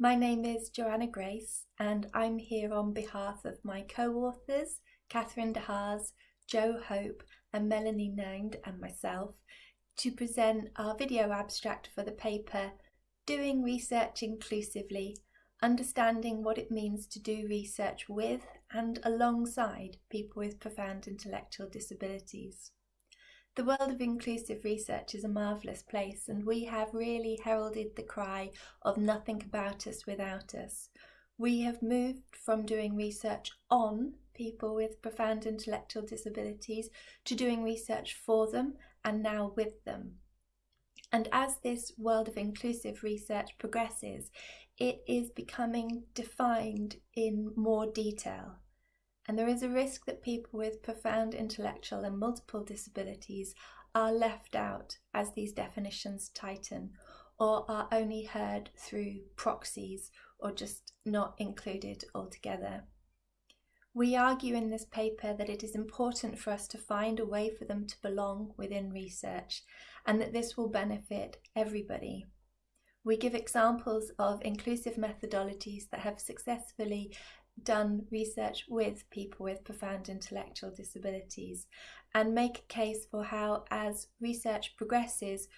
My name is Joanna Grace and I'm here on behalf of my co-authors Catherine de Joe Hope and Melanie Nind and myself to present our video abstract for the paper Doing Research Inclusively, Understanding what it means to do research with and alongside people with profound intellectual disabilities. The world of inclusive research is a marvellous place and we have really heralded the cry of nothing about us without us. We have moved from doing research on people with profound intellectual disabilities to doing research for them and now with them. And as this world of inclusive research progresses, it is becoming defined in more detail and there is a risk that people with profound intellectual and multiple disabilities are left out as these definitions tighten or are only heard through proxies or just not included altogether. We argue in this paper that it is important for us to find a way for them to belong within research and that this will benefit everybody. We give examples of inclusive methodologies that have successfully done research with people with profound intellectual disabilities and make a case for how as research progresses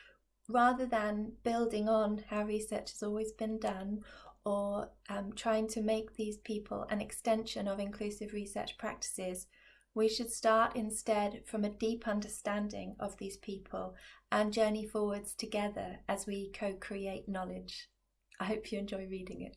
rather than building on how research has always been done or um, trying to make these people an extension of inclusive research practices we should start instead from a deep understanding of these people and journey forwards together as we co-create knowledge. I hope you enjoy reading it.